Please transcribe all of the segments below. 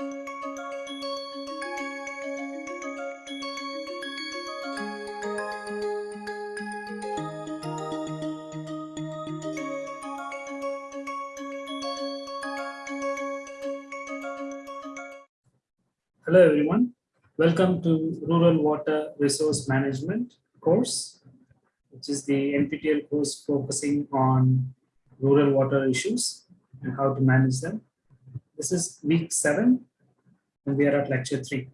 Hello everyone. Welcome to Rural Water Resource Management course, which is the NPTEL course focusing on rural water issues and how to manage them. This is week seven and we are at lecture three.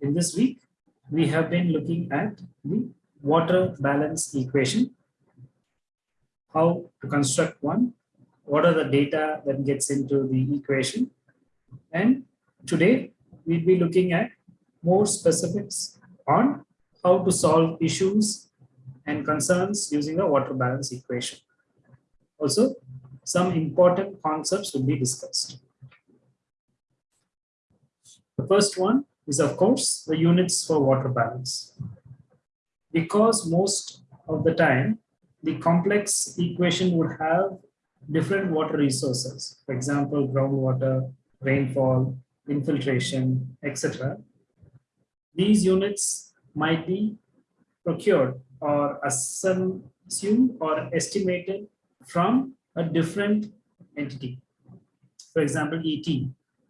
In this week, we have been looking at the water balance equation, how to construct one, what are the data that gets into the equation, and today we'll be looking at more specifics on how to solve issues and concerns using a water balance equation. Also, some important concepts will be discussed. The first one is, of course, the units for water balance. Because most of the time, the complex equation would have different water resources. For example, groundwater, rainfall, infiltration, etc. These units might be procured or assumed or estimated from a different entity. For example, ET,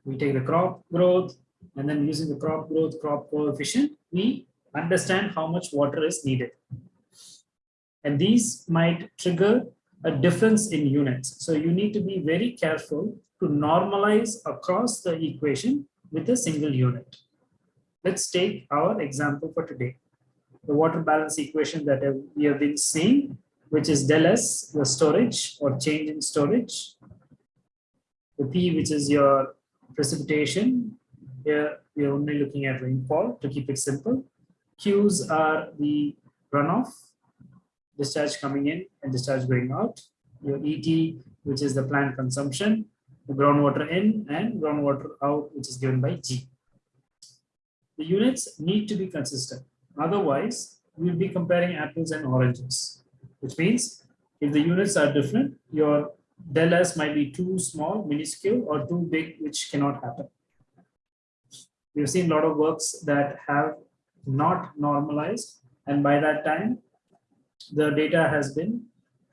we take the crop growth and then using the crop growth, crop coefficient, we understand how much water is needed. And these might trigger a difference in units. So you need to be very careful to normalize across the equation with a single unit. Let's take our example for today. The water balance equation that we have been seeing, which is del S, the storage or change in storage. The P, which is your precipitation. Here we are only looking at rainfall to keep it simple. Q's are the runoff, discharge coming in and discharge going out. Your ET, which is the plant consumption, groundwater in and groundwater out, which is given by G. The units need to be consistent. Otherwise, we'll be comparing apples and oranges, which means if the units are different, your del S might be too small, minuscule, or too big, which cannot happen. We've seen a lot of works that have not normalized, and by that time, the data has been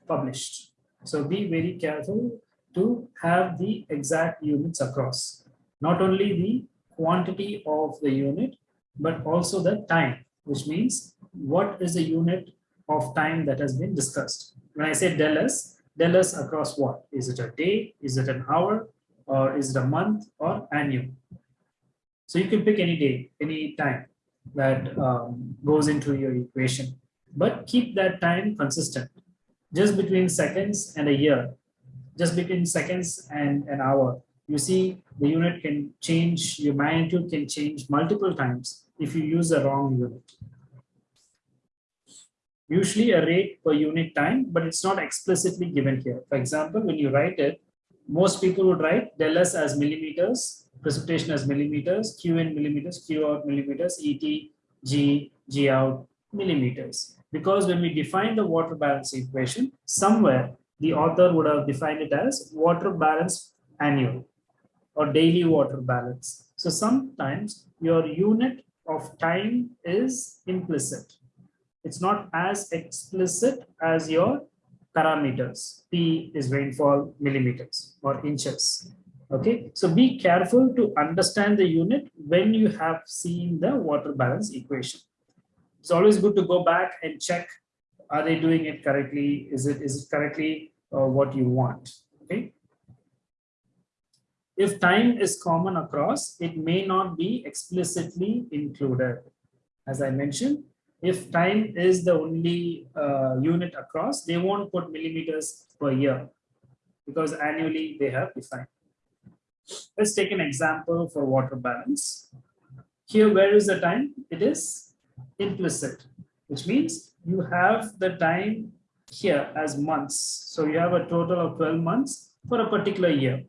published. So be very careful to have the exact units across. Not only the quantity of the unit, but also the time, which means what is the unit of time that has been discussed. When I say del S, del S across what? Is it a day? Is it an hour? Or is it a month or annual? So you can pick any day, any time that um, goes into your equation, but keep that time consistent. Just between seconds and a year, just between seconds and an hour. You see the unit can change, your magnitude can change multiple times if you use the wrong unit. Usually a rate per unit time, but it's not explicitly given here. For example, when you write it, most people would write del S as millimeters, precipitation as millimeters, Q in millimeters, Q out millimeters, ET, G, G out millimeters. Because when we define the water balance equation, somewhere the author would have defined it as water balance annual or daily water balance. So sometimes your unit of time is implicit. It's not as explicit as your parameters. P is rainfall millimeters or inches. Okay, so be careful to understand the unit when you have seen the water balance equation. It's always good to go back and check are they doing it correctly? Is it is it correctly uh, what you want? Okay. If time is common across, it may not be explicitly included. As I mentioned, if time is the only uh, unit across, they won't put millimeters per year because annually they have defined. Let's take an example for water balance. Here, where is the time? It is implicit, which means you have the time here as months. So you have a total of 12 months for a particular year.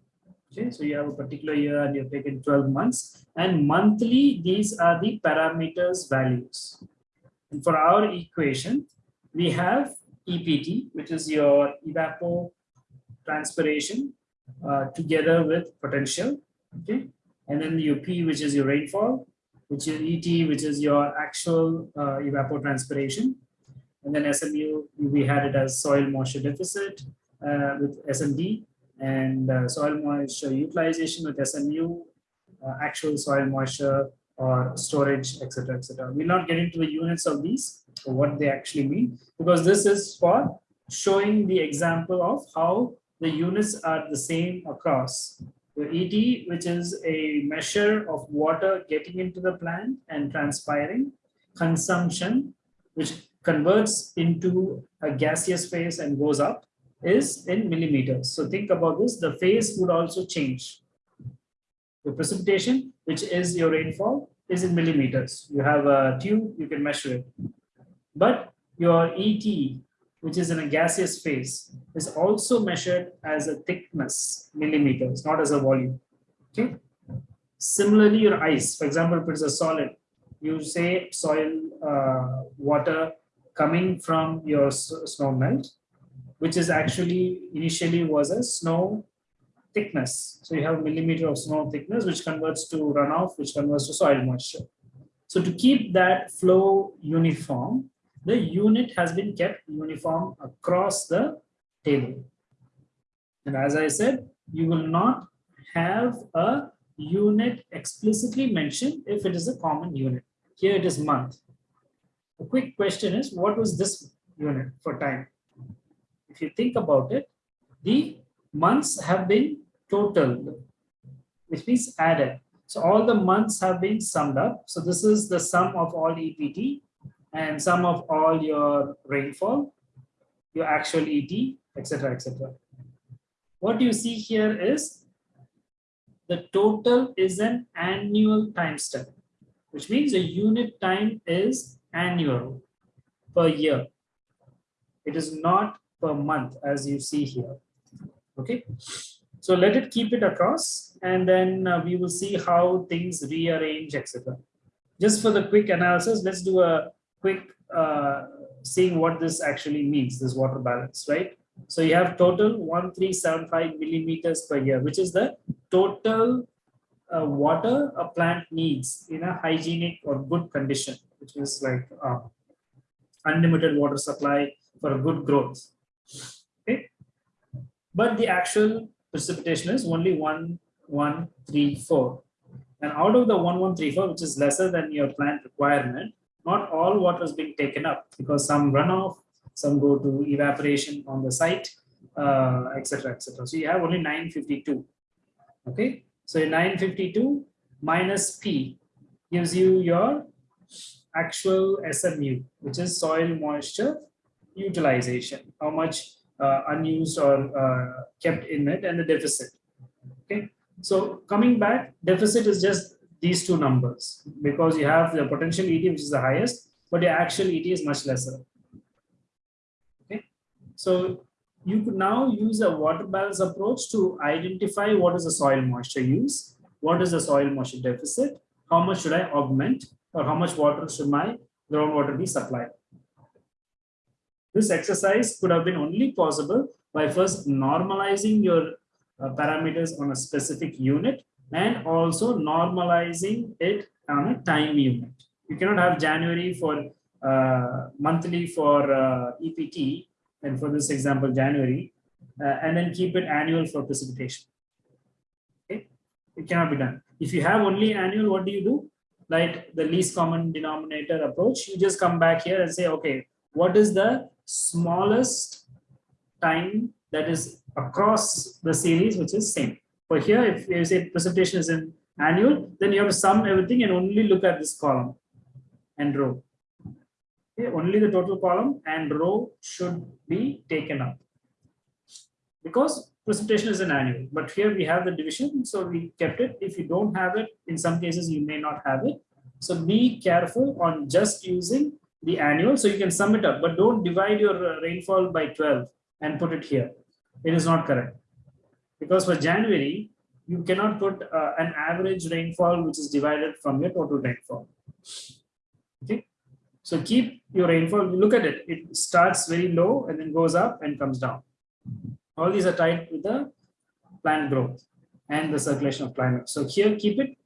Okay, so you have a particular year and you've taken 12 months and monthly, these are the parameters values. And for our equation, we have EPT, which is your evapotranspiration uh, together with potential. Okay, and then your P, which is your rainfall, which is ET, which is your actual uh, evapotranspiration. And then SMU, we had it as soil moisture deficit uh, with SMD and uh, soil moisture utilization with SMU, uh, actual soil moisture or storage, etc., etc. We'll not get into the units of these what they actually mean because this is for showing the example of how the units are the same across. The ET, which is a measure of water getting into the plant and transpiring, consumption, which converts into a gaseous phase and goes up, is in millimeters. So think about this, the phase would also change. The precipitation, which is your rainfall, is in millimeters. You have a tube, you can measure it. But your ET, which is in a gaseous phase, is also measured as a thickness, millimeters, not as a volume. Okay. Similarly, your ice, for example, if it's a solid, you say soil uh, water coming from your snow melt, which is actually initially was a snow thickness. So you have millimeter of snow thickness, which converts to runoff, which converts to soil moisture. So to keep that flow uniform, the unit has been kept uniform across the table. And as I said, you will not have a unit explicitly mentioned if it is a common unit. Here it is month. The quick question is, what was this unit for time? If you think about it, the months have been totaled, which means added. So all the months have been summed up. So this is the sum of all EPT and sum of all your rainfall, your actual ET, etc., etc. What you see here is the total is an annual time step, which means the unit time is annual per year. It is not per month as you see here. Okay. So let it keep it across and then uh, we will see how things rearrange, etc. Just for the quick analysis, let's do a quick uh, seeing what this actually means, this water balance, right? So you have total 1375 millimeters per year, which is the total uh, water a plant needs in a hygienic or good condition, which is like uh, unlimited water supply for a good growth. Okay, but the actual precipitation is only 1134. And out of the 1134, which is lesser than your plant requirement, not all water is being taken up because some runoff, some go to evaporation on the site, etc., uh, etc. Et so you have only 952. Okay, so 952 minus P gives you your actual SMU, which is soil moisture utilization, how much uh, unused or uh, kept in it, and the deficit. Okay, so coming back, deficit is just these two numbers because you have the potential ET which is the highest, but your actual ET is much lesser. Okay, so you could now use a water balance approach to identify what is the soil moisture use, what is the soil moisture deficit, how much should I augment, or how much water should my groundwater be supplied. This exercise could have been only possible by first normalizing your uh, parameters on a specific unit and also normalizing it on a time unit. You cannot have January for uh, monthly for uh, EPT, and for this example, January, uh, and then keep it annual for precipitation. Okay, it cannot be done. If you have only annual, what do you do? Like the least common denominator approach, you just come back here and say, okay, what is the smallest time that is across the series, which is same. But here, if you say precipitation is in annual, then you have to sum everything and only look at this column and row. Okay, only the total column and row should be taken up because precipitation is an annual. But here we have the division, so we kept it. If you don't have it, in some cases you may not have it. So be careful on just using the annual. So you can sum it up, but don't divide your uh, rainfall by 12 and put it here. It is not correct because for January, you cannot put uh, an average rainfall which is divided from your total rainfall. Okay, so keep your rainfall, look at it, it starts very low and then goes up and comes down. All these are tied with the plant growth. and the circulation of climate. So here, keep it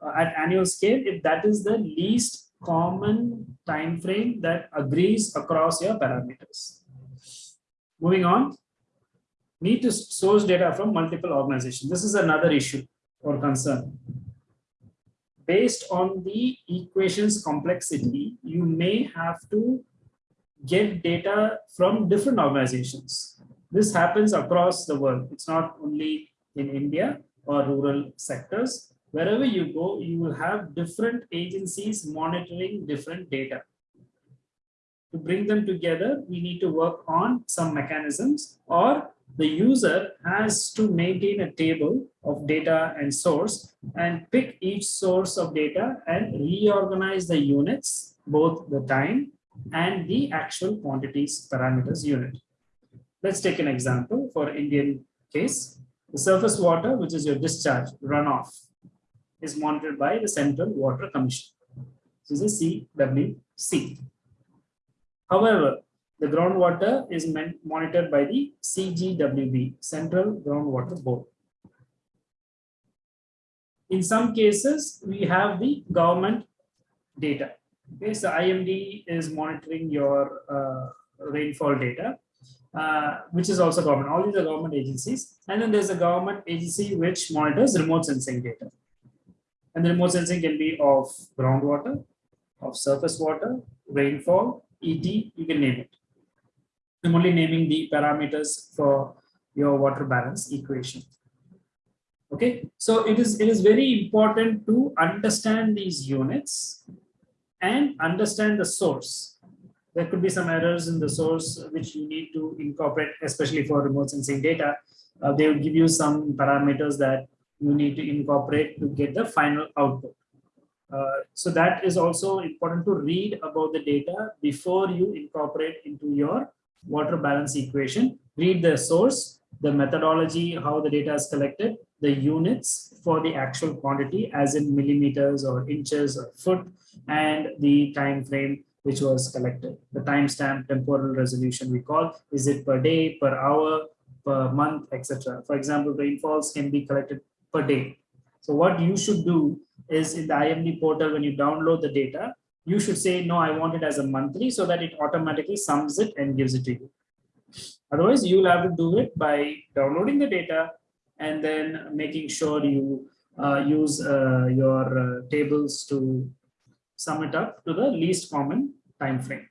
uh, at annual scale if that is the least common time frame that agrees across your parameters. Moving on, need to source data from multiple organizations. This is another issue or concern. Based on the equations complexity, you may have to get data from different organizations. This happens across the world. It's not only in India or rural sectors. Wherever you go, you will have different agencies monitoring different data. To bring them together, we need to work on some mechanisms or the user has to maintain a table of data and source and pick each source of data and reorganize the units, both the time and the actual quantities parameters unit. Let's take an example for Indian case. The surface water, which is your discharge runoff, is monitored by the Central Water Commission. This is a CWC. However, the groundwater is monitored by the CGWB, Central Groundwater Board. In some cases, we have the government data. Okay, so IMD is monitoring your uh, rainfall data, uh, which is also government. All these are government agencies. And then there's a government agency which monitors remote sensing data. And the remote sensing can be of groundwater, of surface water, rainfall, ET, you can name it. I'm only naming the parameters for your water balance equation. Okay, so it is it is very important to understand these units and understand the source. There could be some errors in the source which you need to incorporate, especially for remote sensing data. Uh, they will give you some parameters that you need to incorporate to get the final output. Uh, so that is also important to read about the data before you incorporate into your water balance equation. Read the source, the methodology, how the data is collected, the units for the actual quantity as in millimeters or inches or foot, and the time frame which was collected. The timestamp temporal resolution we call, is it per day, per hour, per month, etc. For example, rainfalls can be collected per day. So what you should do is in the IMD portal, when you download the data, you should say, no, I want it as a monthly so that it automatically sums it and gives it to you. Otherwise, you'll have to do it by downloading the data and then making sure you uh, use uh, your uh, tables to sum it up to the least common time frame.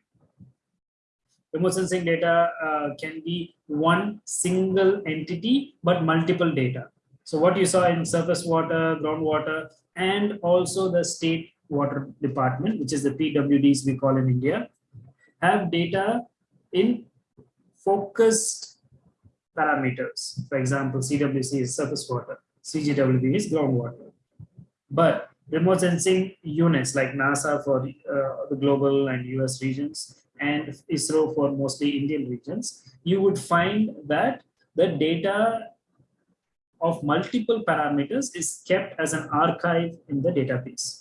Remote sensing data uh, can be one single entity, but multiple data. So what you saw in surface water, groundwater, and also the state water department, which is the PWDs we call in India, have data in focused parameters. For example, CWC is surface water, CGWB is groundwater. But remote sensing units like NASA for uh, the global and US regions and ISRO for mostly Indian regions, you would find that the data of multiple parameters is kept as an archive in the database.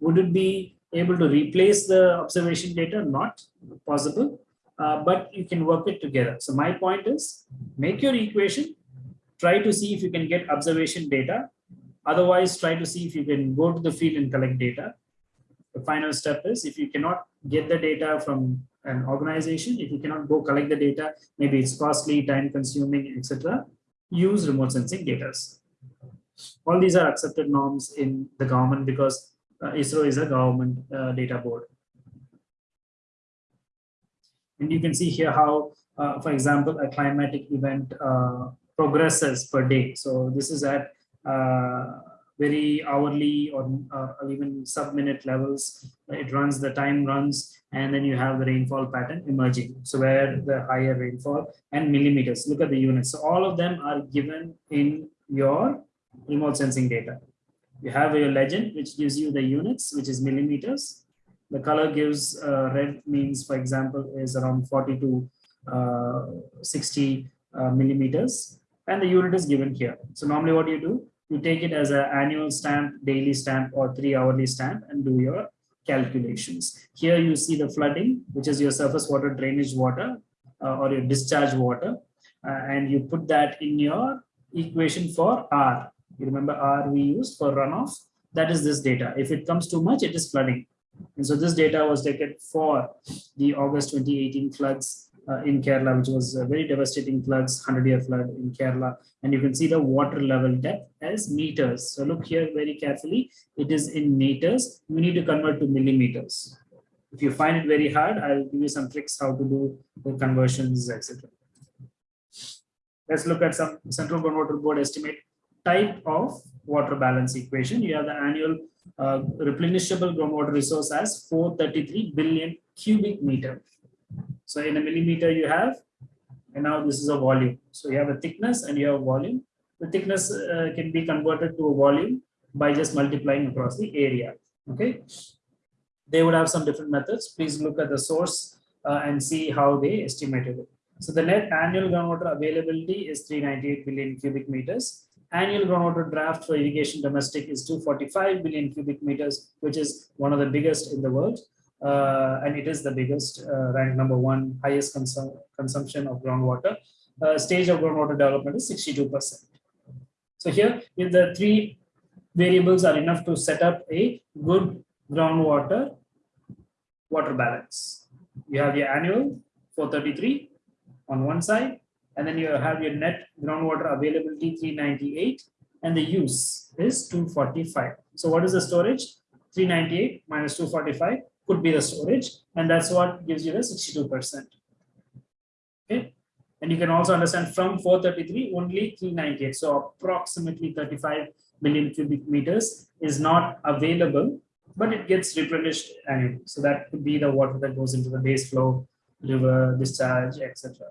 Would it be able to replace the observation data? Not possible, uh, but you can work it together. So my point is make your equation, try to see if you can get observation data. Otherwise, try to see if you can go to the field and collect data. The final step is if you cannot get the data from an organization, if you cannot go collect the data, maybe it's costly, time consuming, etc use remote sensing data. All these are accepted norms in the government because uh, ISRO is a government uh, data board. And you can see here how, uh, for example, a climatic event uh, progresses per day. So this is at uh, very hourly or, uh, or even sub-minute levels. It runs, the time runs, and then you have the rainfall pattern emerging. So where the higher rainfall and millimeters, look at the units. So all of them are given in your remote sensing data. You have your legend, which gives you the units, which is millimeters. The color gives uh, red means, for example, is around 40 to uh, 60 uh, millimeters. And the unit is given here. So normally what you do, you take it as an annual stamp, daily stamp, or three hourly stamp and do your calculations. Here you see the flooding, which is your surface water drainage water uh, or your discharge water, uh, and you put that in your equation for R. You remember R we used for runoff? That is this data. If it comes too much, it is flooding. And so this data was taken for the August 2018 floods uh, in Kerala, which was a very devastating floods, 100 year flood in Kerala. And you can see the water level depth as meters. So look here very carefully. It is in meters. We need to convert to millimeters. If you find it very hard, I'll give you some tricks how to do the conversions, etc. Let's look at some central groundwater board estimate type of water balance equation. You have the annual uh, replenishable groundwater resource as 433 billion cubic meter. So in a millimeter you have, and now this is a volume. So you have a thickness and you have volume. The thickness uh, can be converted to a volume by just multiplying across the area. Okay. They would have some different methods. Please look at the source uh, and see how they estimated it. So the net annual groundwater availability is 398 billion cubic meters. Annual groundwater draft for irrigation domestic is 245 billion cubic meters, which is one of the biggest in the world. Uh, and it is the biggest, uh, ranked number one, highest consum consumption of groundwater. Uh, stage of groundwater development is 62%. So here, if the three variables are enough to set up a good groundwater water balance. You have your annual 433 on one side, and then you have your net groundwater availability 398, and the use is 245. So what is the storage? 398 minus 245 could be the storage, and that's what gives you the 62%. Okay, and you can also understand from 433 only 398, so approximately 35 million cubic meters is not available, but it gets replenished annually. So that could be the water that goes into the base flow, river, discharge, etc.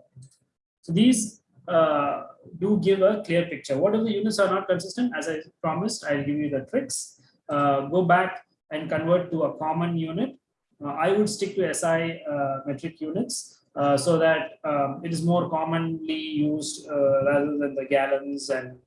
So these uh, do give a clear picture. What if the units are not consistent? As I promised, I'll give you the tricks. Uh, go back and convert to a common unit uh, I would stick to SI uh, metric units uh, so that um, it is more commonly used rather than the gallons and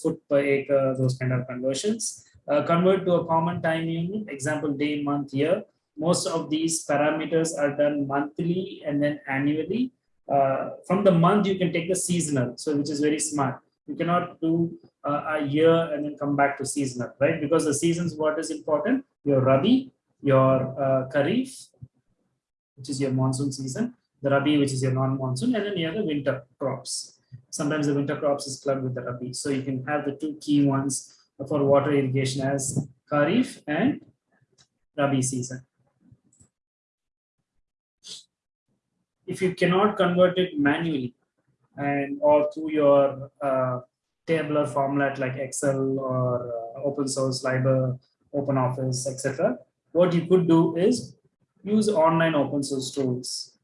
foot per acre, those kind of conversions. convert to a common time unit, example day, month, year. Most of these parameters are done monthly and then annually. Uh, from the month you can take the seasonal so which is very smart you cannot do uh, a year and then come back to seasonal right because the seasons what is important your rabi your uh, which is your monsoon season, the Rabi, which is your non-monsoon, and then you have the winter crops. Sometimes the winter crops is clubbed with the Rabi. So you can have the two key ones for water irrigation as Kharif and Rabi season. If you cannot convert it manually and or through your uh, tabular format like Excel or uh, open source, Libre, Open Office, etc., what you could do is use online open source tools.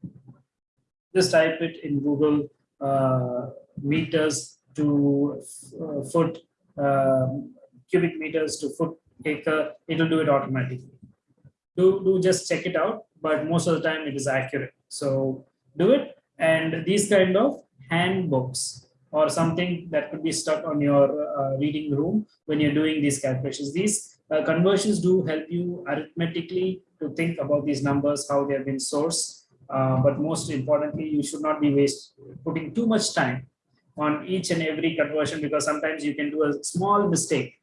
Just type it in Google uh, meters to foot, uh, cubic meters to foot acre, it'll do it automatically. Do, do just check it out, but most of the time it is accurate. So do it. And these kind of handbooks or something that could be stuck on your uh, reading room when you're doing these calculations. These uh, conversions do help you arithmetically to think about these numbers, how they have been sourced. Uh, but most importantly, you should not be waste putting too much time on each and every conversion because sometimes you can do a small mistake.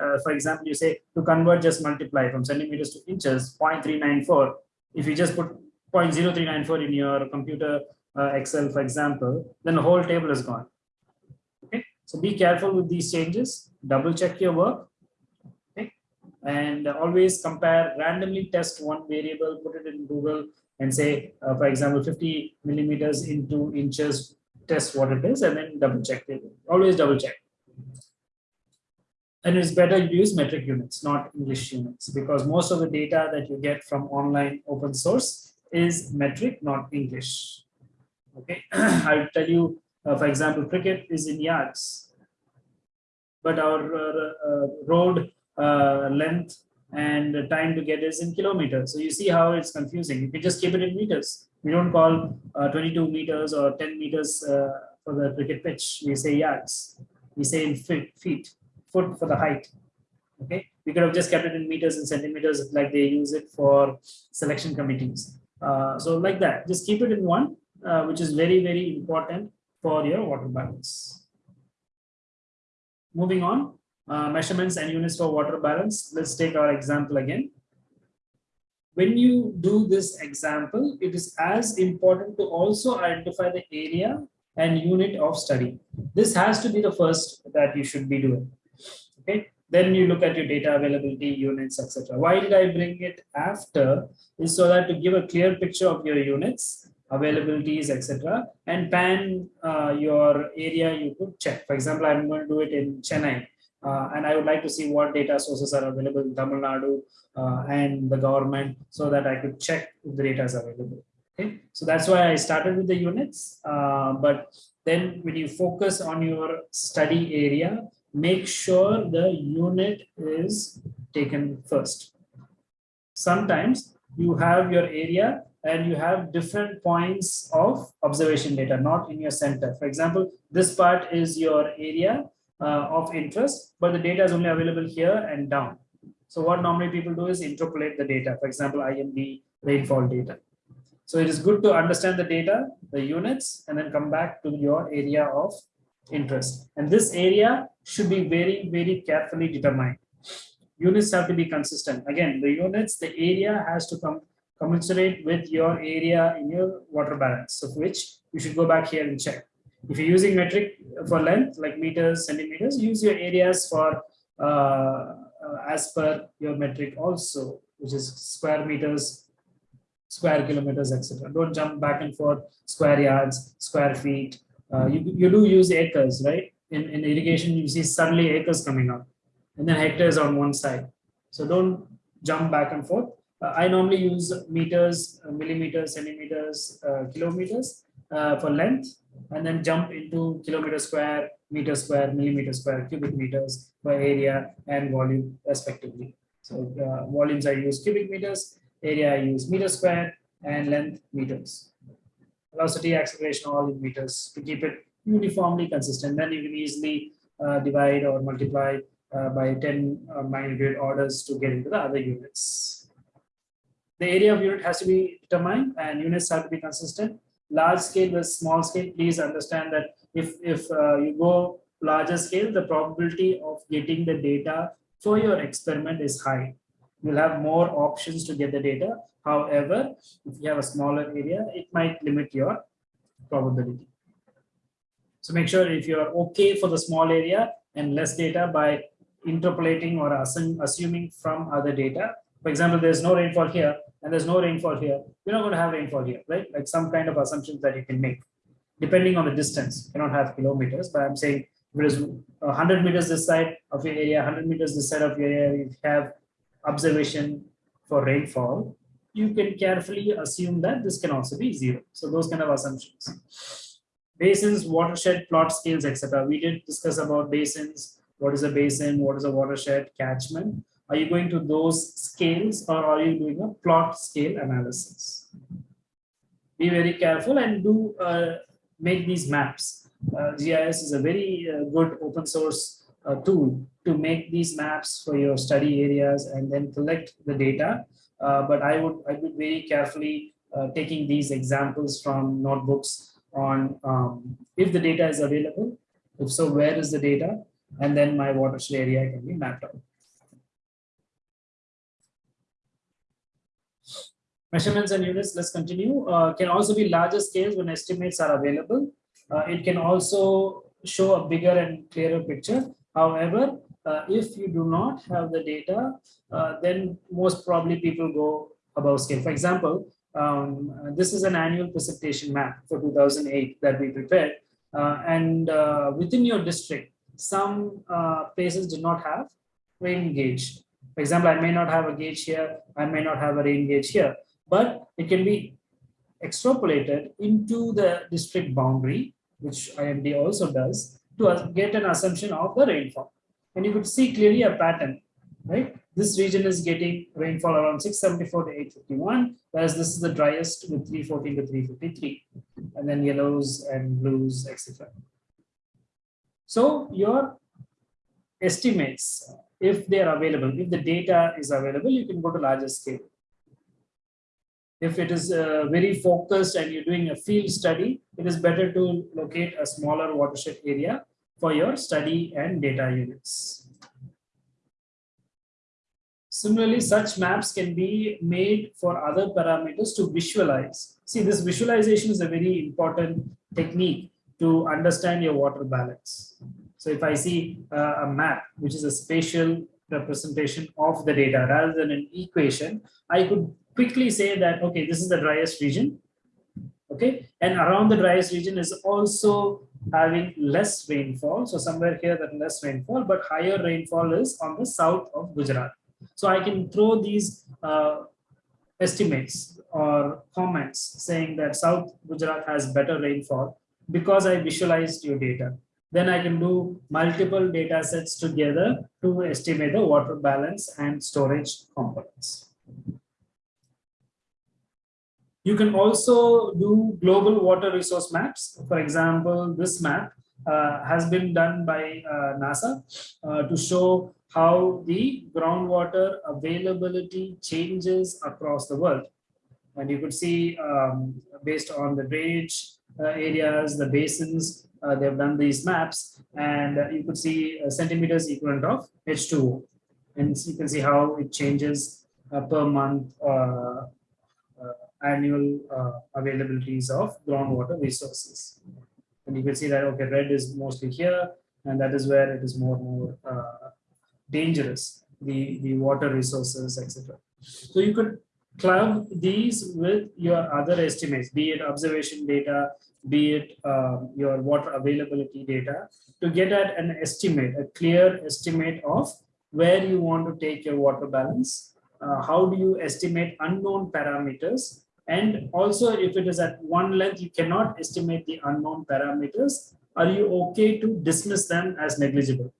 Uh, for example, you say to convert just multiply from centimeters to inches 0.394. If you just put 0.0394 in your computer uh, Excel, for example, then the whole table is gone. Okay, so be careful with these changes. Double check your work. Okay, and always compare randomly test one variable put it in google and say uh, for example 50 millimeters into inches test what it is and then double check it. Always double check. And it's better to use metric units not english units because most of the data that you get from online open source is metric not english okay i'll tell you uh, for example cricket is in yards but our uh, uh road uh, length and time to get is in kilometers. So you see how it's confusing. You can just keep it in meters. We don't call uh, 22 meters or 10 meters for the cricket pitch. We say yards. We say in feet, feet, foot for the height. Okay. We could have just kept it in meters and centimeters like they use it for selection committees. Uh, so like that, just keep it in one, uh, which is very, very important for your water balance. moving on, uh, measurements and units for water balance. Let's take our example again. When you do this example, it is as important to also identify the area and unit of study. This has to be the first that you should be doing. Okay, then you look at your data availability units, etc. Why did I bring it after? Is so that to give a clear picture of your units, availabilities, etc. And pan uh, your area you could check. For example, I'm going to do it in Chennai. Uh, and I would like to see what data sources are available in Tamil Nadu uh, and the government so that I could check if the data is available. Okay, so that's why I started with the units. Uh, but then when you focus on your study area, make sure the unit is taken first. Sometimes you have your area and you have different points of observation data, not in your center. For example, this part is your area uh, of interest, but the data is only available here and down. So what normally people do is interpolate the data, for example, IMD rainfall data. So it is good to understand the data, the units, and then come back to your area of interest. And this area should be very, very carefully determined. Units have to be consistent. Again, the units, the area has to come commensurate with your area in your water balance, of which you should go back here and check. If you're using metric for length, like meters, centimeters, use your areas for uh, as per your metric also, which is square meters, square kilometers, etc. Don't jump back and forth, square yards, square feet. Uh, you, you do use acres, right? In, in irrigation, you see suddenly acres coming up and then hectares on one side. So don't jump back and forth. Uh, I normally use meters, uh, millimeters, centimeters, uh, kilometers uh, for length and then jump into kilometer square, meter square, millimeter square, cubic meters by area and volume respectively. So volumes I use cubic meters, area I use meter square, and length meters. Velocity, acceleration, all in meters to keep it uniformly consistent. Then you can easily uh, divide or multiply uh, by 10 uh, magnitude orders to get into the other units. The area of unit has to be determined and units have to be consistent large scale versus small scale, please understand that if, if uh, you go larger scale, the probability of getting the data for your experiment is high. You'll have more options to get the data. However, if you have a smaller area, it might limit your probability. So make sure if you're okay for the small area and less data by interpolating or assuming from other data. For example, there's no rainfall here and there's no rainfall here, you're not going to have rainfall here, right? Like some kind of assumptions that you can make, depending on the distance. You don't have kilometers, but I'm saying if it is 100 meters this side of your area, 100 meters this side of your area, you have observation for rainfall, you can carefully assume that this can also be zero. So those kind of assumptions. Basins, watershed, plot scales, etc. We did discuss about basins. What is a basin? What is a watershed? Catchment. Are you going to those scales or are you doing a plot scale analysis? Be very careful and do uh, make these maps. Uh, GIS is a very uh, good open source uh, tool to make these maps for your study areas and then collect the data. Uh, but I would I would very carefully uh, taking these examples from notebooks on um, if the data is available, if so, where is the data, and then my watershed area can be mapped out. Measurements and units, let's continue, uh, can also be larger scales when estimates are available. Uh, it can also show a bigger and clearer picture. However, uh, if you do not have the data, uh, then most probably people go above scale. For example, um, this is an annual precipitation map for 2008 that we prepared. Uh, and uh, within your district, some places do not have rain gauge. For example, I may not have a gauge here, I may not have a rain gauge here but it can be extrapolated into the district boundary, which IMD also does, to get an assumption of the rainfall. And you could see clearly a pattern, right? This region is getting rainfall around 674 to 851, whereas this is the driest with 314 to 353, and then yellows and blues, etc. So your estimates, if they are available, if the data is available, you can go to larger scale if it is uh, very focused and you're doing a field study, it is better to locate a smaller watershed area for your study and data units. Similarly, such maps can be made for other parameters to visualize. See, this visualization is a very important technique to understand your water balance. So if I see uh, a map, which is a spatial representation of the data rather than an equation, I could quickly say that, okay, this is the driest region. Okay, and around the driest region is also having less rainfall. So somewhere here that less rainfall, but higher rainfall is on the south of Gujarat. So I can throw these uh, estimates or comments saying that South Gujarat has better rainfall because I visualized your data. Then I can do multiple data sets together to estimate the water balance and storage components. You can also do global water resource maps. For example, this map uh, has been done by uh, NASA uh, to show how the groundwater availability changes across the world. And you could see um, based on the drainage uh, areas, the basins, uh, they've done these maps and uh, you could see centimeters equivalent of H2O. And you can see how it changes per month annual availabilities of groundwater resources. And you can see that, okay, red is mostly here, and that is where it is more and more uh, dangerous, the, the water resources, etc. So you could club these with your other estimates, be it observation data, be it um, your water availability data, to get at an estimate, a clear estimate of where you want to take your water balance, uh, how do you estimate unknown parameters, and also if it is at one length, you cannot estimate the unknown parameters, are you okay to dismiss them as negligible?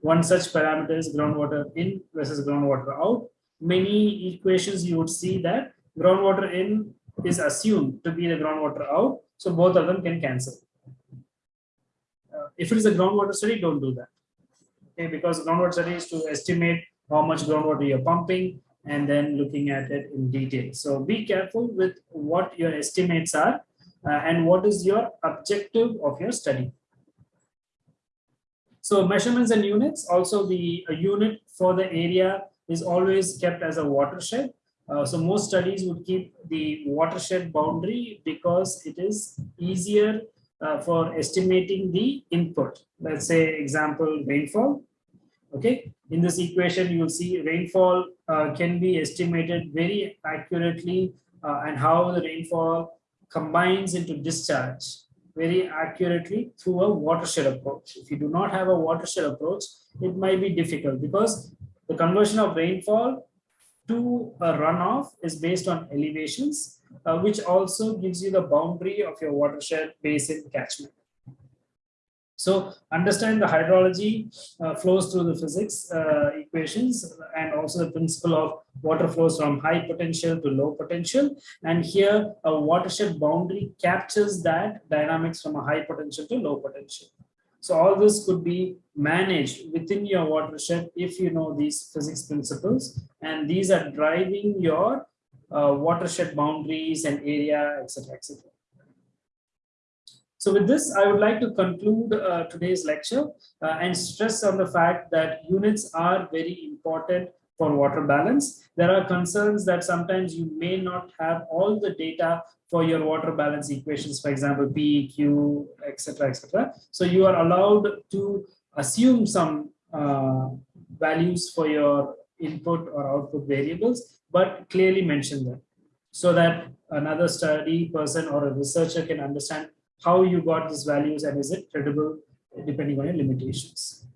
One such parameter is groundwater in versus groundwater out. Many equations you would see that groundwater in is assumed to be the groundwater out. So both of them can cancel. Uh, if it is a groundwater study, don't do that. Okay, because groundwater study is to estimate how much groundwater you're pumping and then looking at it in detail. So be careful with what your estimates are uh, and what is your objective of your study. So measurements and units, also the unit for the area is always kept as a watershed. Uh, so most studies would keep the watershed boundary because it is easier uh, for estimating the input. Let's say example rainfall. Okay, in this equation you will see rainfall uh, can be estimated very accurately uh, and how the rainfall combines into discharge very accurately through a watershed approach. If you do not have a watershed approach, it might be difficult because the conversion of rainfall to a runoff is based on elevations, uh, which also gives you the boundary of your watershed basin catchment. So understand the hydrology uh, flows through the physics uh, equations and also the principle of water flows from high potential to low potential. And here a watershed boundary captures that dynamics from a high potential to low potential. So all this could be managed within your watershed if you know these physics principles and these are driving your uh, watershed boundaries and area, etc., etc. So with this, I would like to conclude uh, today's lecture uh, and stress on the fact that units are very important for water balance. There are concerns that sometimes you may not have all the data for your water balance equations, for example, P, Q, etc., etc. So you are allowed to assume some uh, values for your input or output variables, but clearly mention them so that another study person or a researcher can understand how you got these values and is it credible uh, depending on your limitations.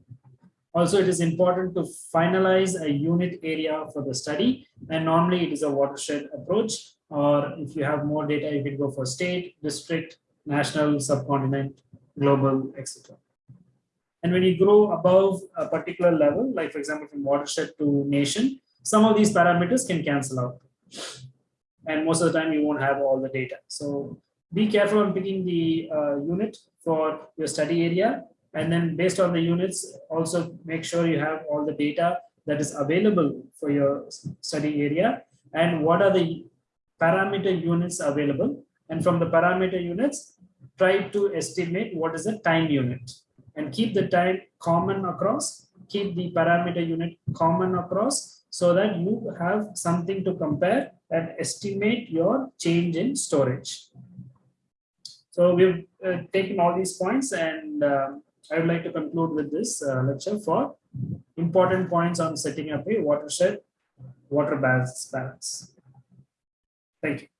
Also, it is important to finalize a unit area for the study and normally it is a watershed approach or if you have more data, you can go for state, district, national, subcontinent, global, etc. And when you grow above a particular level, like for example, from watershed to nation, some of these parameters can cancel out. And most of the time you won't have all the data. So be careful on picking the uh, unit for your study area. And then based on the units, also make sure you have all the data that is available for your study area and what are the parameter units available. And from the parameter units, try to estimate what is the time unit. and keep the time common across, keep the parameter unit common across so that you have something to compare and estimate your change in storage. So we've uh, taken all these points and uh, I would like to conclude with this uh, lecture for important points on setting up a watershed water balance balance. Thank you.